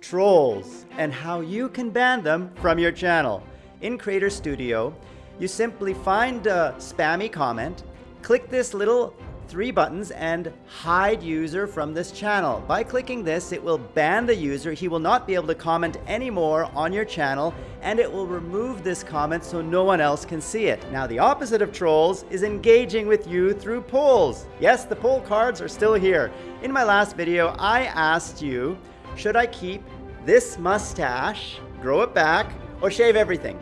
trolls and how you can ban them from your channel. In Creator Studio, you simply find a spammy comment, click this little three buttons and hide user from this channel. By clicking this, it will ban the user. He will not be able to comment anymore on your channel and it will remove this comment so no one else can see it. Now, the opposite of trolls is engaging with you through polls. Yes, the poll cards are still here. In my last video, I asked you, should I keep this mustache, grow it back, or shave everything?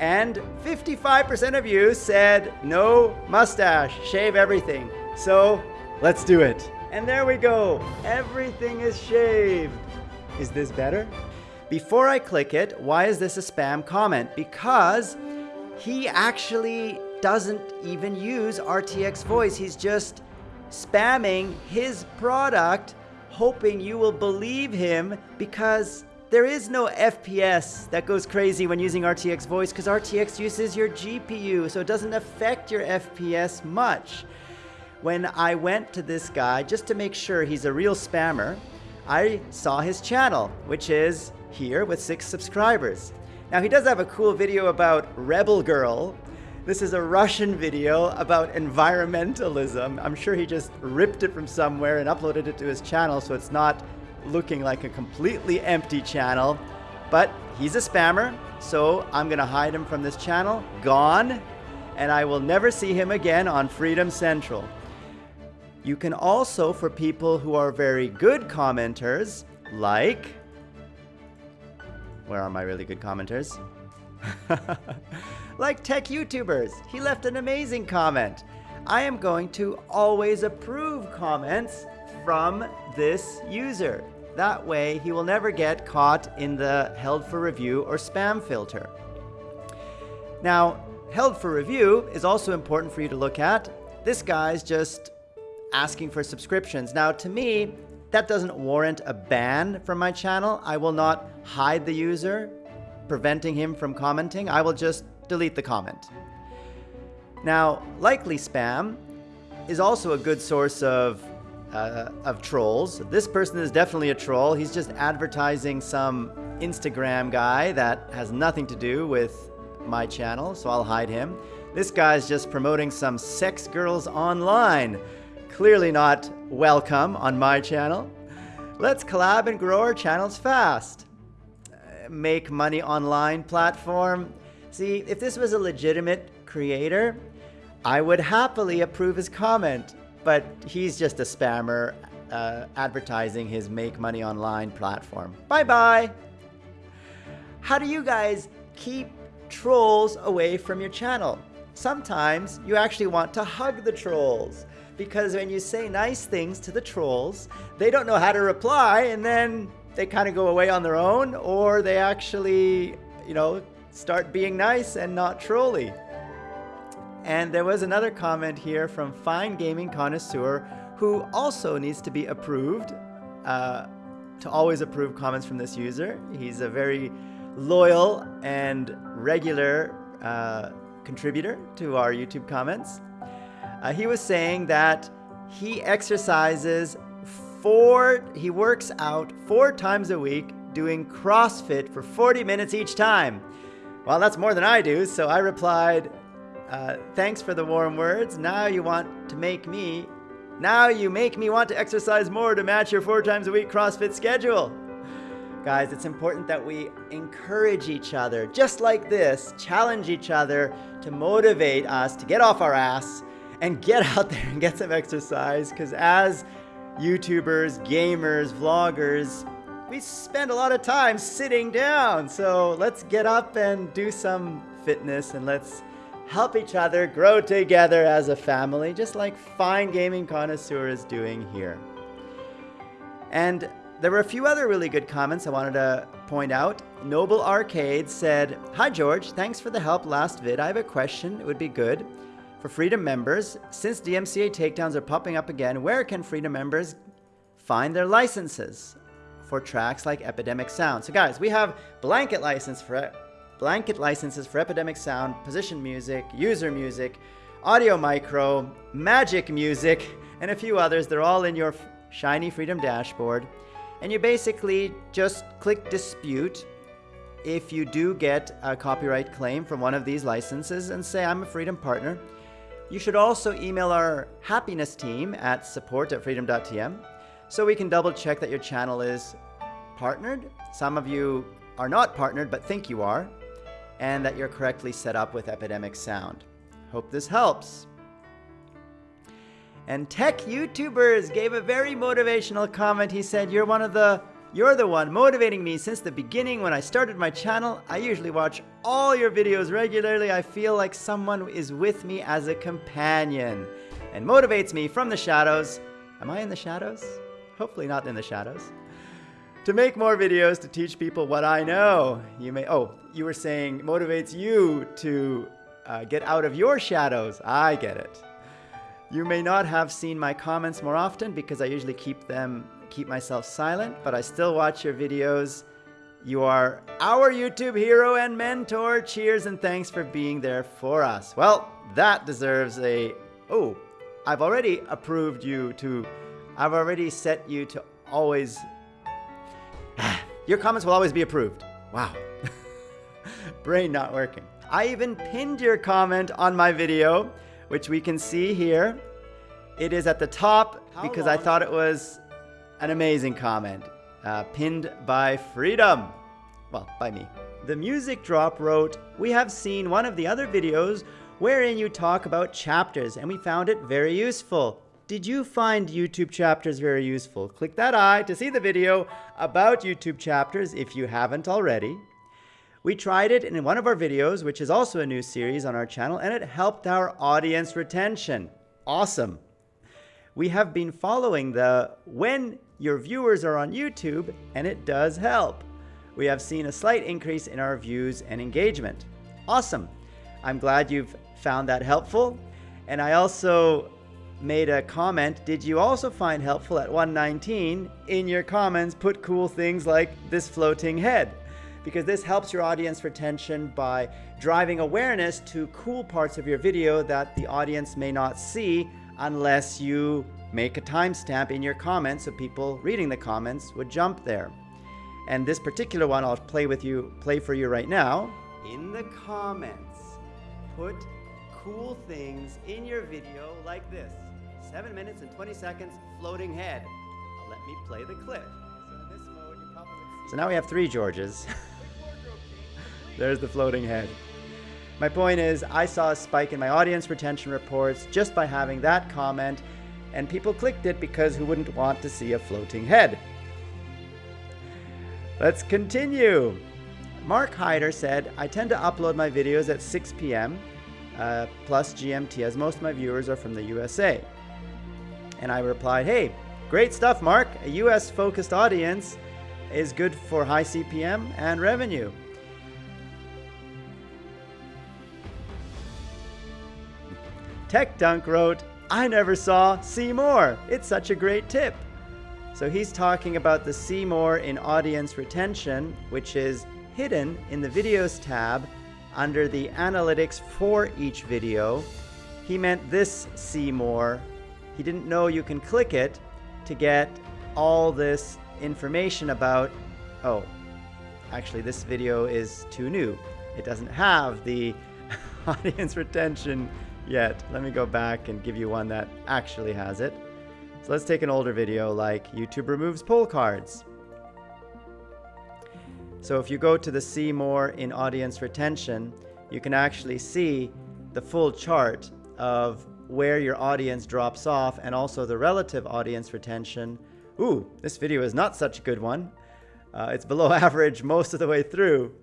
And 55% of you said no mustache, shave everything. So let's do it. And there we go. Everything is shaved. Is this better? Before I click it, why is this a spam comment? Because he actually doesn't even use RTX voice. He's just spamming his product, hoping you will believe him because there is no FPS that goes crazy when using RTX voice because RTX uses your GPU, so it doesn't affect your FPS much. When I went to this guy, just to make sure he's a real spammer, I saw his channel, which is here with six subscribers. Now he does have a cool video about Rebel Girl. This is a Russian video about environmentalism. I'm sure he just ripped it from somewhere and uploaded it to his channel so it's not looking like a completely empty channel, but he's a spammer, so I'm gonna hide him from this channel, gone, and I will never see him again on Freedom Central. You can also, for people who are very good commenters, like, where are my really good commenters? like tech YouTubers, he left an amazing comment. I am going to always approve comments from this user. That way, he will never get caught in the held for review or spam filter. Now, held for review is also important for you to look at. This guy's just asking for subscriptions. Now, to me, that doesn't warrant a ban from my channel. I will not hide the user, preventing him from commenting. I will just delete the comment. Now, likely spam is also a good source of uh, of trolls. This person is definitely a troll. He's just advertising some Instagram guy that has nothing to do with my channel, so I'll hide him. This guy's just promoting some sex girls online. Clearly not welcome on my channel. Let's collab and grow our channels fast. Make money online platform. See, if this was a legitimate creator, I would happily approve his comment but he's just a spammer uh, advertising his make money online platform. Bye bye. How do you guys keep trolls away from your channel? Sometimes you actually want to hug the trolls because when you say nice things to the trolls, they don't know how to reply and then they kind of go away on their own or they actually, you know, start being nice and not trolly. And there was another comment here from Fine Gaming Connoisseur, who also needs to be approved, uh, to always approve comments from this user. He's a very loyal and regular uh, contributor to our YouTube comments. Uh, he was saying that he exercises four, he works out four times a week doing CrossFit for 40 minutes each time. Well, that's more than I do, so I replied, uh, thanks for the warm words. Now you want to make me, now you make me want to exercise more to match your four times a week CrossFit schedule. Guys, it's important that we encourage each other, just like this, challenge each other to motivate us to get off our ass and get out there and get some exercise. Because as YouTubers, gamers, vloggers, we spend a lot of time sitting down. So let's get up and do some fitness and let's help each other grow together as a family, just like Fine Gaming Connoisseur is doing here. And there were a few other really good comments I wanted to point out. Noble Arcade said, Hi George, thanks for the help last vid. I have a question, it would be good. For Freedom members, since DMCA takedowns are popping up again, where can Freedom members find their licenses for tracks like Epidemic Sound? So guys, we have blanket license for blanket licenses for Epidemic Sound, Position Music, User Music, Audio Micro, Magic Music, and a few others. They're all in your shiny Freedom dashboard. And you basically just click dispute if you do get a copyright claim from one of these licenses and say, I'm a Freedom partner. You should also email our happiness team at support at freedom.tm so we can double check that your channel is partnered. Some of you are not partnered but think you are, and that you're correctly set up with Epidemic Sound. Hope this helps. And Tech YouTubers gave a very motivational comment. He said, You're one of the you're the one motivating me since the beginning when I started my channel. I usually watch all your videos regularly. I feel like someone is with me as a companion and motivates me from the shadows. Am I in the shadows? Hopefully not in the shadows. To make more videos to teach people what I know. You may, oh, you were saying motivates you to uh, get out of your shadows. I get it. You may not have seen my comments more often because I usually keep them keep myself silent, but I still watch your videos. You are our YouTube hero and mentor. Cheers and thanks for being there for us. Well, that deserves a, oh, I've already approved you to, I've already set you to always, your comments will always be approved. Wow. Brain not working. I even pinned your comment on my video, which we can see here. It is at the top How because long? I thought it was an amazing comment, uh, pinned by Freedom. Well, by me. The Music Drop wrote, We have seen one of the other videos wherein you talk about chapters and we found it very useful. Did you find YouTube chapters very useful? Click that eye to see the video about YouTube chapters if you haven't already. We tried it in one of our videos, which is also a new series on our channel, and it helped our audience retention. Awesome. We have been following the when your viewers are on YouTube, and it does help. We have seen a slight increase in our views and engagement. Awesome. I'm glad you've found that helpful. And I also made a comment. Did you also find helpful at 119 in your comments put cool things like this floating head? Because this helps your audience retention by driving awareness to cool parts of your video that the audience may not see unless you make a timestamp in your comments so people reading the comments would jump there. And this particular one I'll play with you, play for you right now. In the comments, put cool things in your video like this. 7 minutes and 20 seconds floating head. let me play the clip. So, mode, so now we have three Georges. There's the floating head. My point is, I saw a spike in my audience retention reports just by having that comment and people clicked it because who wouldn't want to see a floating head? Let's continue. Mark Hyder said, I tend to upload my videos at 6 p.m. Uh, plus GMT as most of my viewers are from the USA. And I replied, hey, great stuff, Mark. A US focused audience is good for high CPM and revenue. Tech Dunk wrote, I never saw see more. It's such a great tip. So he's talking about the see more in audience retention, which is hidden in the videos tab under the analytics for each video. He meant this see more. He didn't know you can click it to get all this information about, oh, actually this video is too new. It doesn't have the audience retention yet. Let me go back and give you one that actually has it. So let's take an older video like YouTube removes poll cards. So if you go to the see more in audience retention, you can actually see the full chart of where your audience drops off and also the relative audience retention. Ooh, this video is not such a good one. Uh, it's below average most of the way through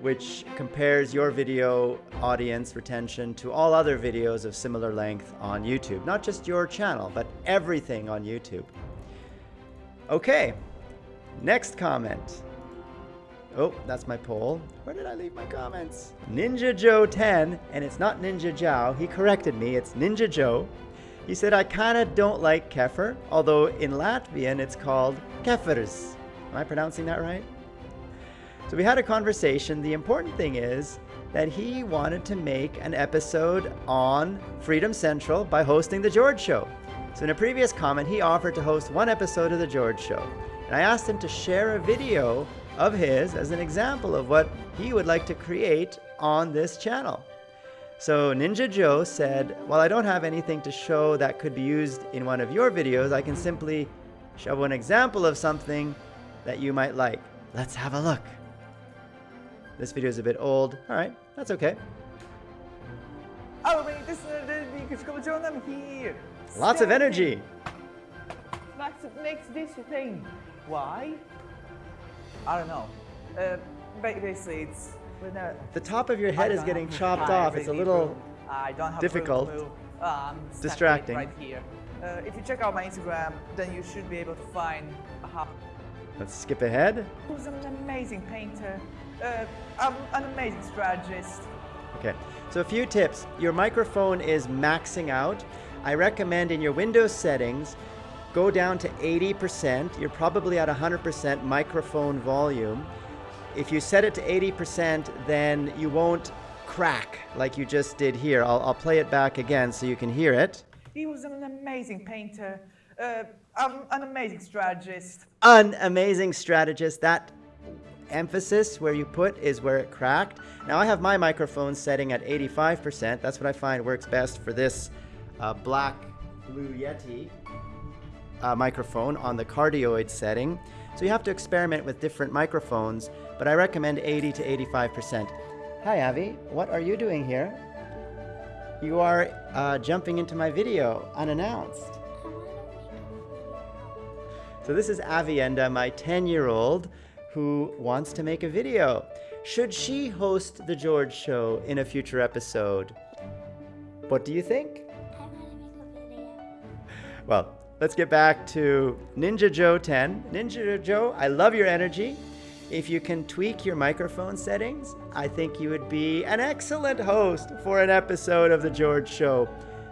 which compares your video audience retention to all other videos of similar length on YouTube. Not just your channel, but everything on YouTube. Okay, next comment. Oh, that's my poll. Where did I leave my comments? Ninja Joe 10, and it's not Ninja Joe. He corrected me. It's Ninja Joe. He said, I kind of don't like kefir, although in Latvian it's called kefirs. Am I pronouncing that right? So we had a conversation. The important thing is that he wanted to make an episode on Freedom Central by hosting The George Show. So in a previous comment, he offered to host one episode of The George Show. And I asked him to share a video of his as an example of what he would like to create on this channel. So Ninja Joe said, well, I don't have anything to show that could be used in one of your videos. I can simply show an example of something that you might like. Let's have a look. This video is a bit old. All right, that's okay. Alla mig, det är vi ska vara I'm here. Lots of energy. What makes this thing? Why? I don't know. Uh, basically, it's uh, The top of your head is getting chopped off. It's a little. I don't have difficult. Uh, Distracting. Right here. Uh, if you check out my Instagram, then you should be able to find how. Let's skip ahead. Who's an amazing painter, uh, I'm an amazing strategist. Okay, so a few tips. Your microphone is maxing out. I recommend in your Windows settings, go down to 80%. You're probably at 100% microphone volume. If you set it to 80%, then you won't crack like you just did here. I'll, I'll play it back again so you can hear it. He was an amazing painter, uh, I'm an amazing strategist. An amazing strategist. That emphasis where you put is where it cracked. Now I have my microphone setting at 85%. That's what I find works best for this uh, black blue Yeti uh, microphone on the cardioid setting. So you have to experiment with different microphones, but I recommend 80 to 85%. Hi Avi, what are you doing here? You are uh, jumping into my video unannounced. So this is Avienda, my 10-year-old, who wants to make a video. Should she host the George Show in a future episode? What do you think? I want to make a video. Well, let's get back to Ninja Joe 10. Ninja Joe, I love your energy. If you can tweak your microphone settings, I think you would be an excellent host for an episode of The George Show.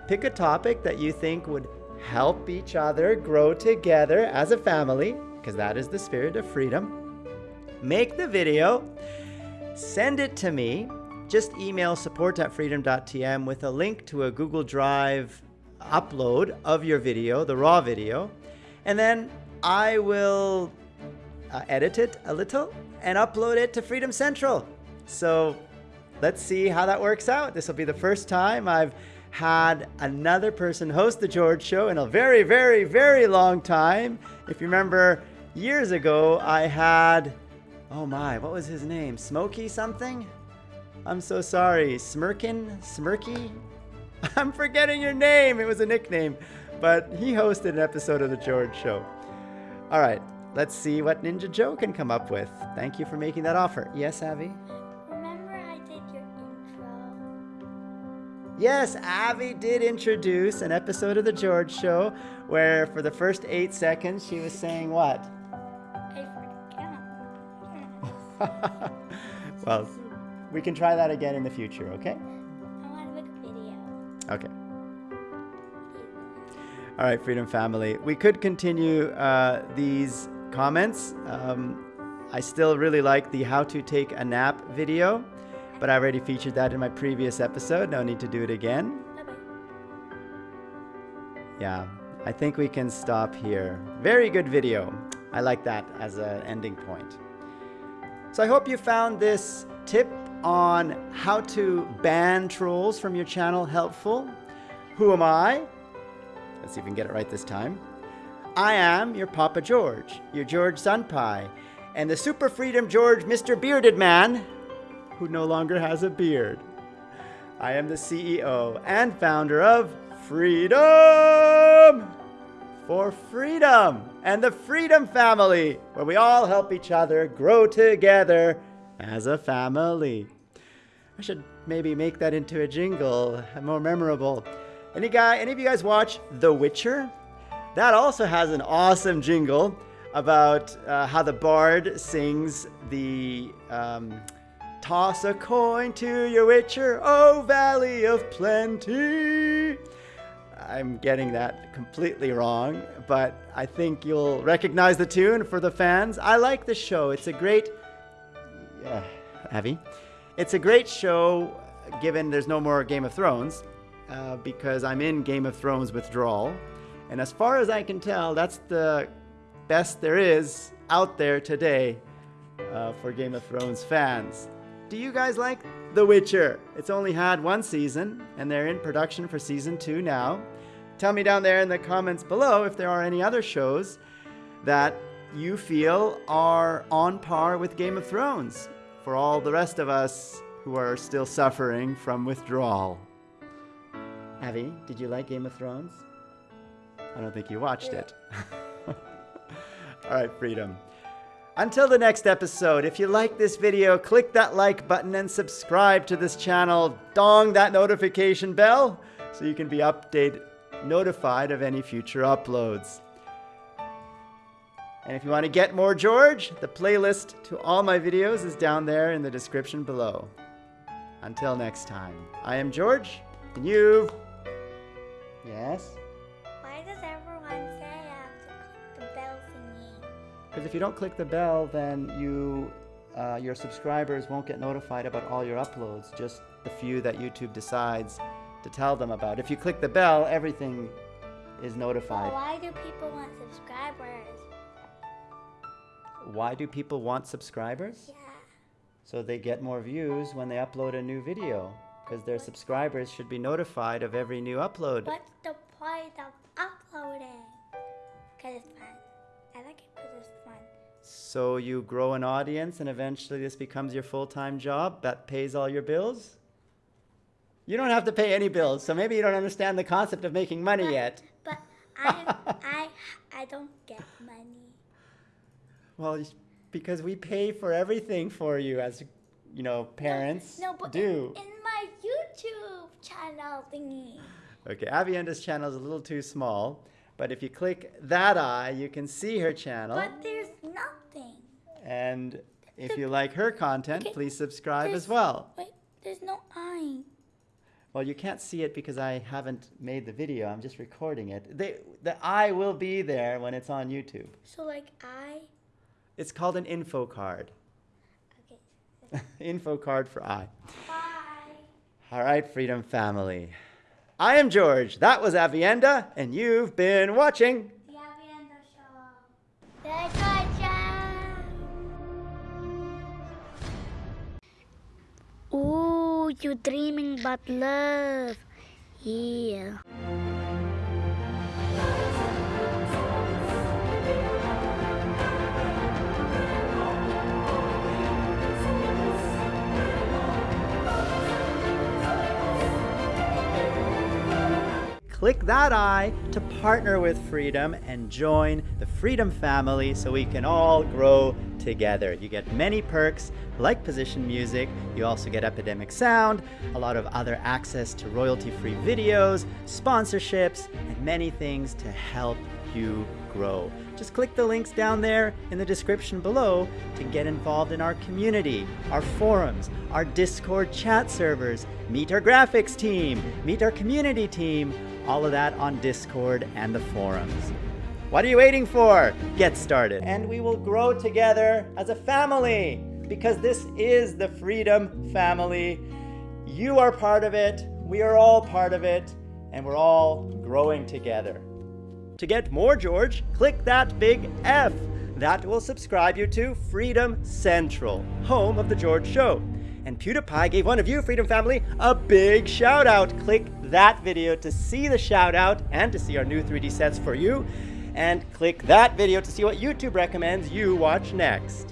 Pick a topic that you think would help each other grow together as a family, because that is the spirit of freedom. Make the video, send it to me. Just email support at freedom.tm with a link to a Google Drive upload of your video, the raw video, and then I will uh, edit it a little and upload it to Freedom Central. So let's see how that works out. This will be the first time I've had another person host the George Show in a very, very, very long time. If you remember, years ago, I had, oh my, what was his name? Smokey something? I'm so sorry. Smirkin? Smirky? I'm forgetting your name. It was a nickname. But he hosted an episode of The George Show. All right, let's see what Ninja Joe can come up with. Thank you for making that offer. Yes, Avi? Yes, Avi did introduce an episode of The George Show where for the first eight seconds she was saying what? I forgot. well, we can try that again in the future, okay? I want to make a video. Okay. All right, Freedom Family. We could continue uh, these comments. Um, I still really like the how to take a nap video, but I already featured that in my previous episode. No need to do it again. Yeah, I think we can stop here. Very good video. I like that as an ending point. So I hope you found this tip on how to ban trolls from your channel helpful. Who am I? Let's see if we can get it right this time. I am your Papa George, your George Sunpie, and the Super Freedom George Mr. Bearded Man, who no longer has a beard. I am the CEO and founder of Freedom for Freedom and the Freedom Family, where we all help each other grow together as a family. I should maybe make that into a jingle, more memorable. Any guy, any of you guys watch The Witcher? That also has an awesome jingle about uh, how the bard sings the um, Toss a coin to your witcher, oh valley of plenty. I'm getting that completely wrong, but I think you'll recognize the tune for the fans. I like the show. It's a great, yeah, Avi. It's a great show, given there's no more Game of Thrones, uh, because I'm in Game of Thrones withdrawal, and as far as I can tell, that's the best there is out there today uh, for Game of Thrones fans. Do you guys like The Witcher? It's only had one season, and they're in production for season two now. Tell me down there in the comments below if there are any other shows that you feel are on par with Game of Thrones for all the rest of us who are still suffering from withdrawal. Avi, did you like Game of Thrones? I don't think you watched it. all right, Freedom. Until the next episode, if you like this video, click that like button and subscribe to this channel. Dong that notification bell so you can be updated, notified of any future uploads. And if you want to get more George, the playlist to all my videos is down there in the description below. Until next time, I am George, and you've... Yes? Because if you don't click the bell, then you, uh, your subscribers won't get notified about all your uploads, just the few that YouTube decides to tell them about. If you click the bell, everything is Well, notified. why do people want subscribers? Why do people want subscribers? Yeah. So they get more views when they upload a new video. Because their subscribers should be notified of every new upload. What's the point of So you grow an audience and eventually this becomes your full-time job that pays all your bills? You don't have to pay any bills, so maybe you don't understand the concept of making money But- yet. But I, I, I don't get money. Well, because we pay for everything for you as, you know, parents No, but do. In, in my YouTube channel thingy. Okay, Avienda's channel is a little too small, but if you click that eye, you can see her channel. Nothing. And if you like her content, Okay, please subscribe there's- as well. Wait, there's no eye. Well, you can't see it because I haven't made the video. I'm just recording it. They, the eye will be there when it's on YouTube. So like I. It's called an info card. Okay. info card for I. Bye. All right, Freedom Family. I am George. That was Avienda, and you've been watching. You dreaming but love. Yeah. Click that eye to partner with Freedom and join the Freedom family so we can all grow together. You get many perks like position music, you also get Epidemic Sound, a lot of other access to royalty free videos, sponsorships, and many things to help you grow. Just click the links down there in the description below to get involved in our community, our forums, our Discord chat servers, meet our graphics team, meet our community team, all of that on Discord and the forums. What are you waiting for? Get started. And we will grow together as a family because this is the Freedom Family. You are part of it, we are all part of it, and we're all growing together. To get more George, click that big F. That will subscribe you to Freedom Central, home of The George Show. And PewDiePie gave one of you, Freedom Family, a big shout out. Click that video to see the shout out and to see our new 3D sets for you. And click that video to see what YouTube recommends you watch next.